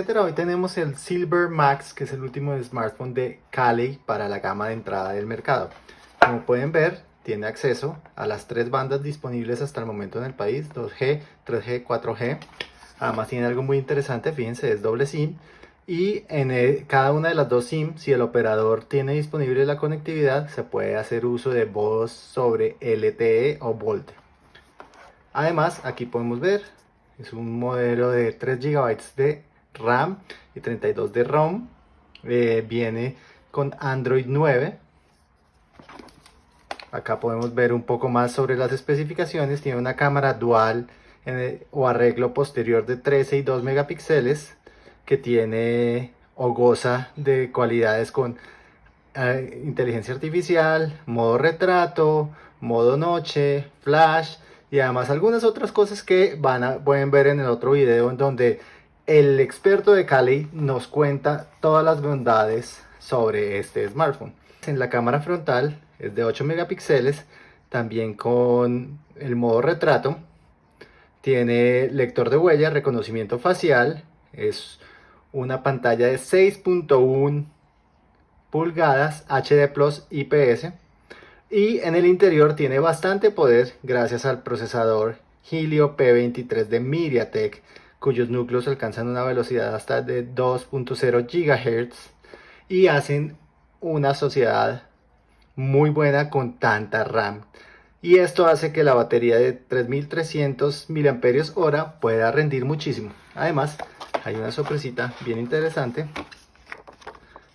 etcétera. Hoy tenemos el Silver Max, que es el último smartphone de Cali para la gama de entrada del mercado. Como pueden ver, tiene acceso a las tres bandas disponibles hasta el momento en el país, 2G, 3G, 4G. Además tiene algo muy interesante, fíjense, es doble SIM. Y en cada una de las dos SIM, si el operador tiene disponible la conectividad, se puede hacer uso de voz sobre LTE o VoLTE. Además, aquí podemos ver, es un modelo de 3 GB de RAM y 32 de ROM. Eh, viene con Android 9. Acá podemos ver un poco más sobre las especificaciones. Tiene una cámara dual o arreglo posterior de 13 y 2 megapíxeles que tiene o goza de cualidades con eh, inteligencia artificial, modo retrato, modo noche, flash y además algunas otras cosas que van a, pueden ver en el otro video en donde el experto de Cali nos cuenta todas las bondades sobre este smartphone. En la cámara frontal es de 8 megapíxeles, también con el modo retrato. Tiene lector de huella, reconocimiento facial, es una pantalla de 6.1 pulgadas HD Plus IPS y en el interior tiene bastante poder gracias al procesador Helio P23 de MediaTek, cuyos núcleos alcanzan una velocidad hasta de 2.0 GHz y hacen una sociedad muy buena con tanta RAM. Y esto hace que la batería de 3300 mAh pueda rendir muchísimo. Además, hay una sorpresita bien interesante.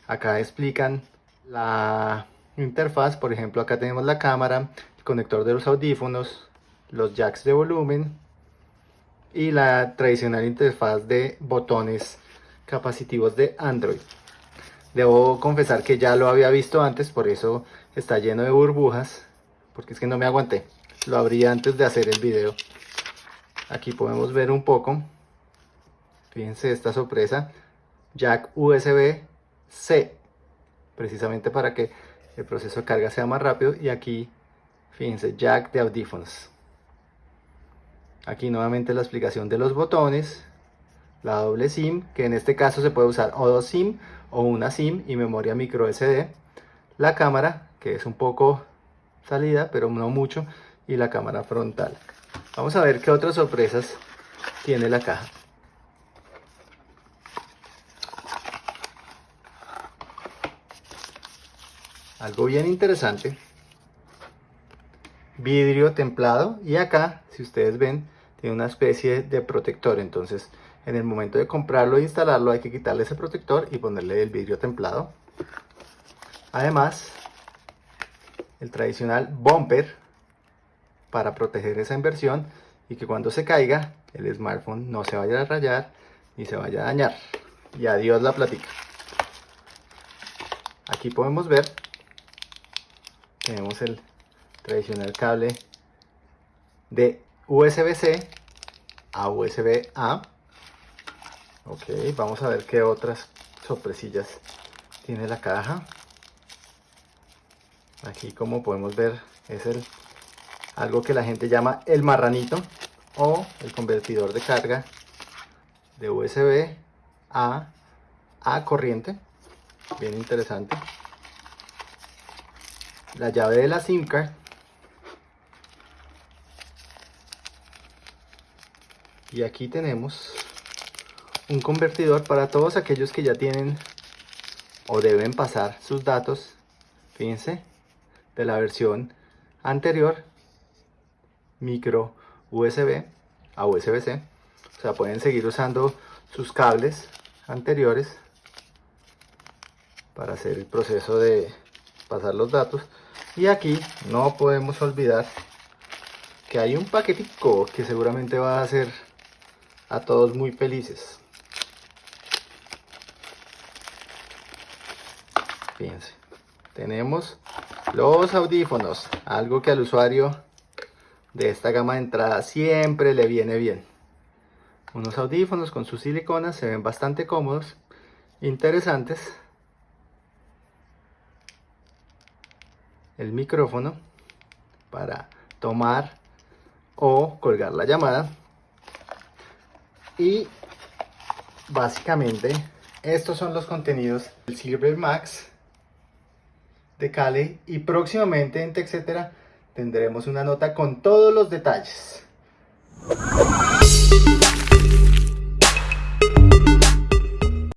Acá explican la interfaz, por ejemplo acá tenemos la cámara, el conector de los audífonos, los jacks de volumen y la tradicional interfaz de botones capacitivos de Android. Debo confesar que ya lo había visto antes, por eso está lleno de burbujas, porque es que no me aguanté. Lo abrí antes de hacer el video. Aquí podemos ver un poco. Fíjense esta sorpresa. Jack USB-C. Precisamente para que el proceso de carga sea más rápido y aquí fíjense jack de audífonos aquí nuevamente la explicación de los botones la doble SIM que en este caso se puede usar o dos SIM o una SIM y memoria micro SD la cámara que es un poco salida pero no mucho y la cámara frontal. Vamos a ver qué otras sorpresas tiene la caja. Algo bien interesante. Vidrio templado y acá si ustedes ven tiene una especie de protector. Entonces en el momento de comprarlo e instalarlo hay que quitarle ese protector y ponerle el vidrio templado. Además el tradicional bumper para proteger esa inversión y que cuando se caiga el smartphone no se vaya a rayar ni se vaya a dañar. Y adiós la platica aquí podemos ver tenemos el tradicional cable de USB-C a USB-A ok, vamos a ver qué otras sorpresillas tiene la caja. Aquí como podemos ver es el algo que la gente llama el marranito o el convertidor de carga de USB a a corriente. Bien interesante. La llave de la SIM card y aquí tenemos un convertidor para todos aquellos que ya tienen o deben pasar sus datos fíjense de la versión anterior micro USB a USB-C o sea pueden seguir usando sus cables anteriores para hacer el proceso de pasar los datos. Y aquí no podemos olvidar que hay un paquetico que seguramente va a hacer a todos muy felices. Fíjense, tenemos los audífonos, algo que al usuario de esta gama de entrada siempre le viene bien. Unos audífonos con sus siliconas se ven bastante cómodos, interesantes el micrófono para tomar o colgar la llamada y básicamente estos son los contenidos del Silver Max de Cali y próximamente en TechCetera tendremos una nota con todos los detalles.